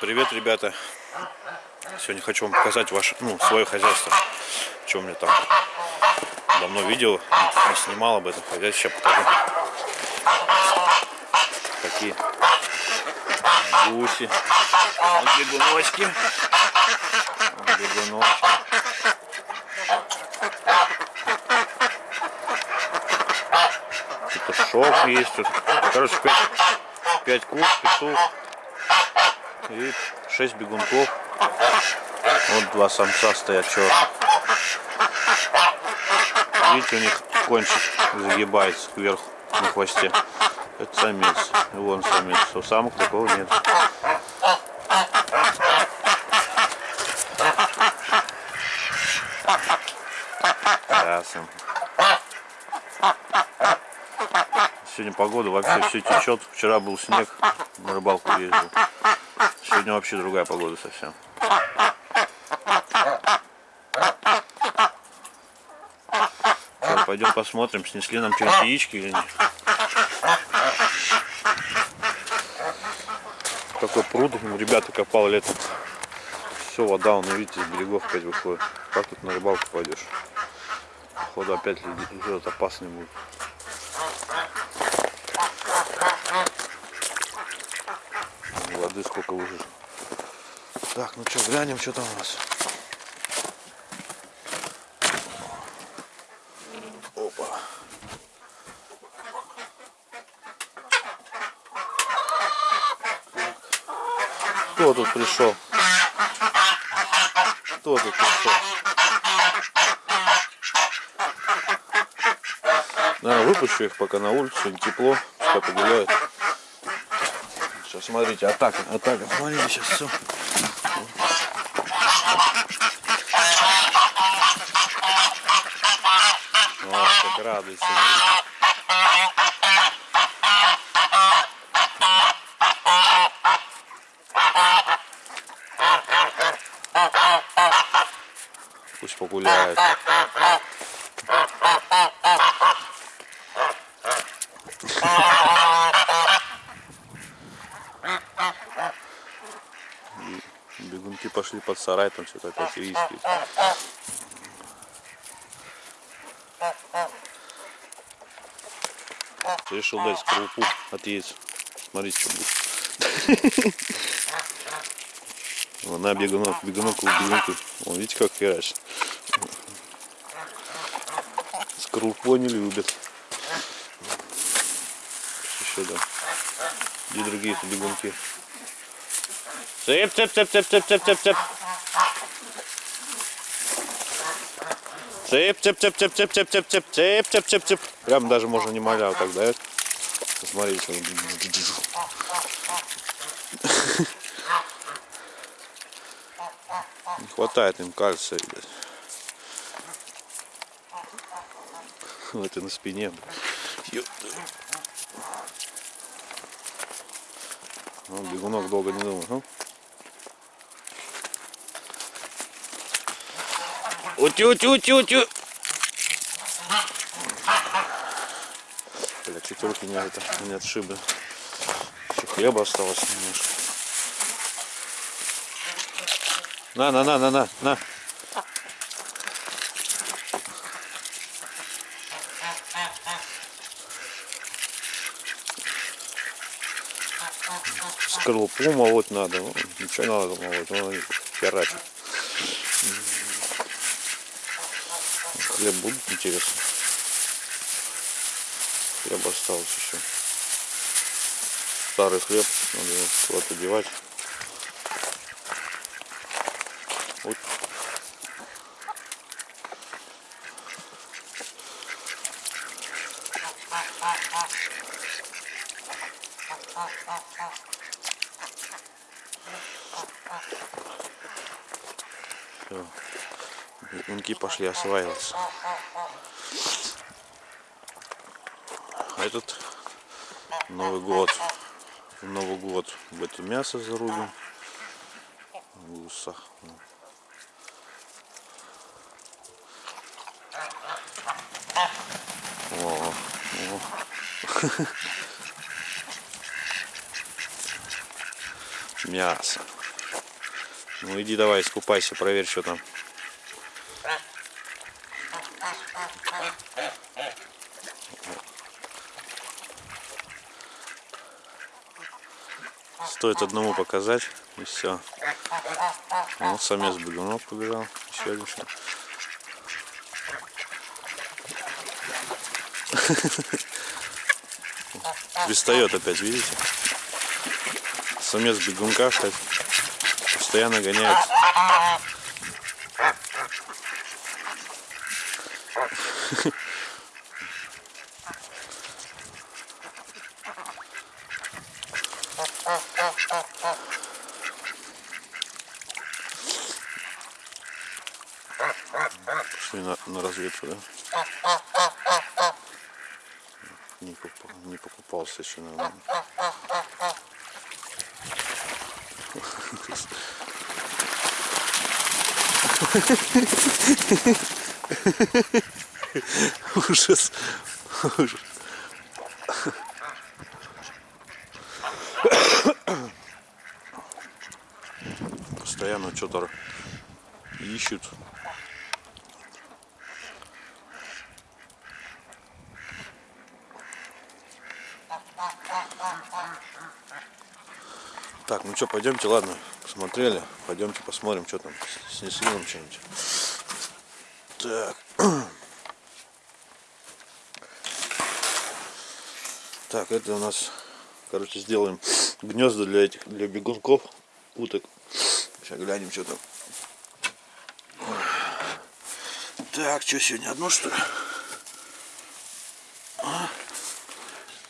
привет, ребята! Сегодня хочу вам показать ваше, ну, свое хозяйство. Что у меня там давно видео не снимал об этом хозяйстве. Сейчас покажу. Такие гуси. Вот бегуночки. Вот бегуночки. Петушок есть тут. Короче, пять, пять кур, петух и шесть бегунков. Вот два самца стоят черных. Видите, у них кончик загибается кверху на хвосте. Это самец. И вон самец. У самок такого нет. Ясно. Сегодня погода вообще все течет. Вчера был снег, на рыбалку ездил. Сегодня вообще другая погода совсем. Сейчас пойдем посмотрим, снесли нам что-нибудь яички или нет. Какой пруд, ребята копал летом. Все, вода, он, видите, с берегов опять выходит. Как тут на рыбалку пойдешь? Походу опять идет опасный будет. Воды сколько уже. Так, ну что, глянем, что там у нас. Опа. Кто тут пришел? Кто тут пришел? Наверное, выпущу их пока на улицу, тепло, пускай погуляют. Сейчас смотрите, атака, атака. Смотрите, сейчас все. Вот как радуется. Пусть погуляет. Бегунки пошли под сарай, там что-то опять риски. Решил дать скорлупу от яиц. Смотрите, что будет. На бегунок, бегунок, бегунок. Вон, видите, как херачит. Скорлупу не любят. Еще да. Где другие-то бегунки? Цеп, цеп, цеп, цеп, цеп, цеп, цеп, цеп. Цеп, цеп, цеп, цеп, цеп, цеп, цеп, цеп, цеп, цеп, цеп, цеп. Прям даже можно не моля вот так дает. Посмотрите. Не хватает им кальция, видать. Вот и на спине. Ну, бегунок долго не думал. Ну? Утю-утю-утю-утю. Бля, чуть руки не, это, не отшибли. Еще хлеба осталось немножко. На, на. Скорлупу молоть надо. Ну, ничего надо молоть, он херачит. Хлеб будут, интересно. Хлеб осталось еще. Старый хлеб, надо его куда-то девать. Вот. Все. Бегунки пошли осваиваться. А этот Новый год. Новый год. В это мясо зарубим. Гуса. О, о. Мясо. Ну иди давай, искупайся, проверь, что там. Стоит одному показать, и все. Вот самец бегунок побежал. Еще один. Пристает опять, видите? Самец бегунка, кстати, постоянно гоняет. Пошли на, на разведку, да? Не, попал, не покупался еще, наверное. Ужас. Ужас. Постоянно что-то ищут. Так, ну что, пойдемте, ладно, посмотрели. Пойдемте посмотрим, что там снесли нам что-нибудь. Так. Так, это у нас, короче, сделаем гнезда для этих, для бегунков, уток. Сейчас глянем, что там. Так, что сегодня одно что ли? А?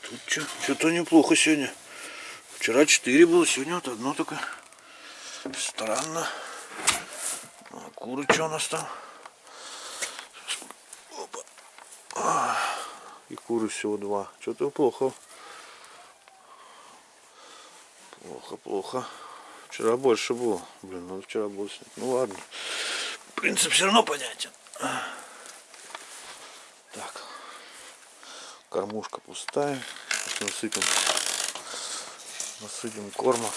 Тут что? Что-то неплохо сегодня. Вчера 4 было, сегодня вот одно только. Странно. А куры что у нас там? Опа. А, И куры всего два. Что-то плохо. Плохо, плохо. Вчера больше было. Блин, надо вчера было снять. Ну ладно. Принцип все равно понятен. Так. Кормушка пустая. Сейчас насыпем. Насыпем корма.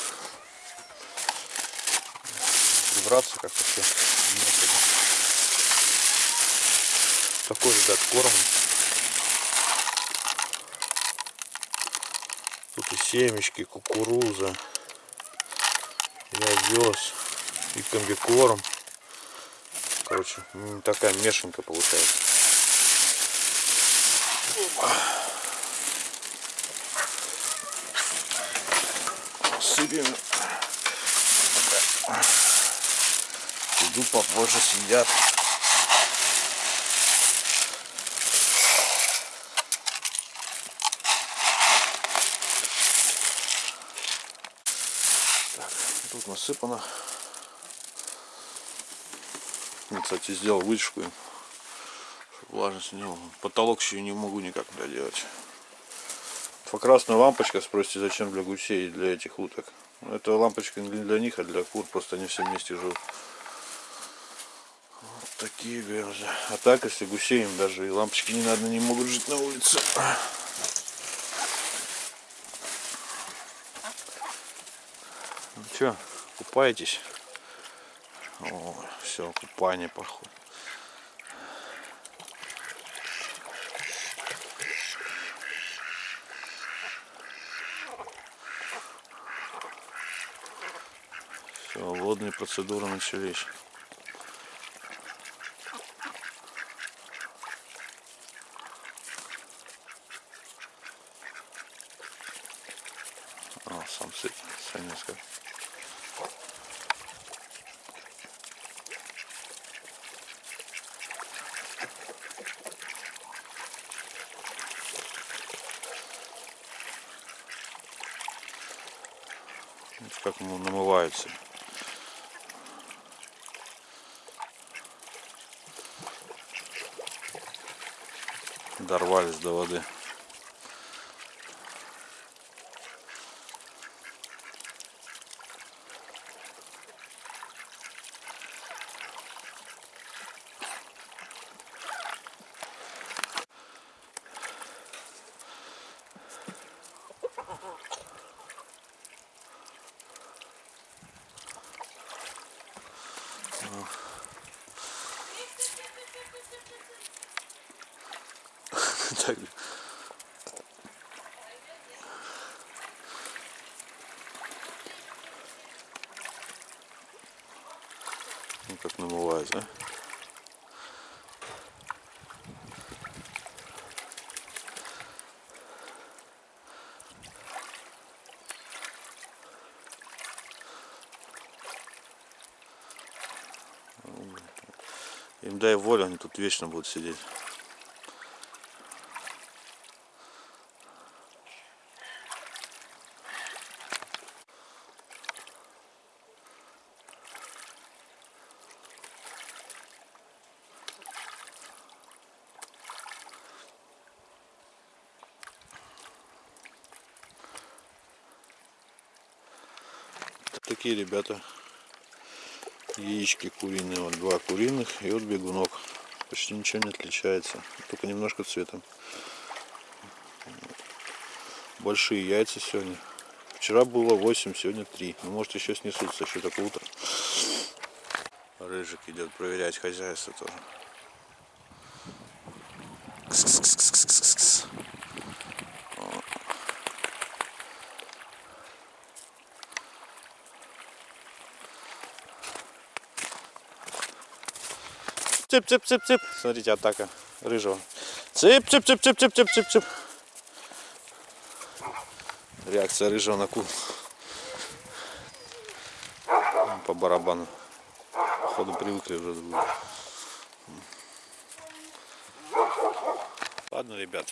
Прибраться как-то все. Такой, ребят, корм. Тут и семечки, кукуруза, и овес, и комбикорм. Короче, такая мешанка получается. Сыпем. Иду попозже. Так, тут насыпано. Я, кстати, сделал вытяжку, чтобы влажность не было. Потолок еще не могу никак доделать. Красная лампочка, спросите, зачем для гусей для этих уток. Это лампочка не для них, а для кур, просто они все вместе живут. Вот такие грязы. А так, если гусей им даже и лампочки не надо, не могут жить на улице. Ну что, купаетесь? О, все, купание походу. Все, водные процедуры начались. А, сам. Вот как ему намываются. Дорвались до воды. Так. Ну как намывает, да? Им дай волю, они тут вечно будут сидеть. Такие ребята. Яички куриные, вот два куриных и вот бегунок. Почти ничего не отличается, только немножко цветом. Большие яйца сегодня. Вчера было 8, сегодня 3. Ну, может еще снесутся, еще так утро. Рыжик идет проверять хозяйство тоже. Кс-кс-кс-кс-кс-кс. Цып, цып, цып, цып. Смотрите, атака рыжего. Цып, цып, цып, цып, цып, цып, цып, цып. Реакция рыжего на кул. По барабану. Походу привыкли уже. Ладно, ребят.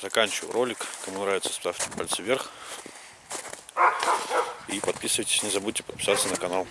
Заканчиваю ролик. Кому нравится, ставьте пальцы вверх. И подписывайтесь. Не забудьте подписаться на канал.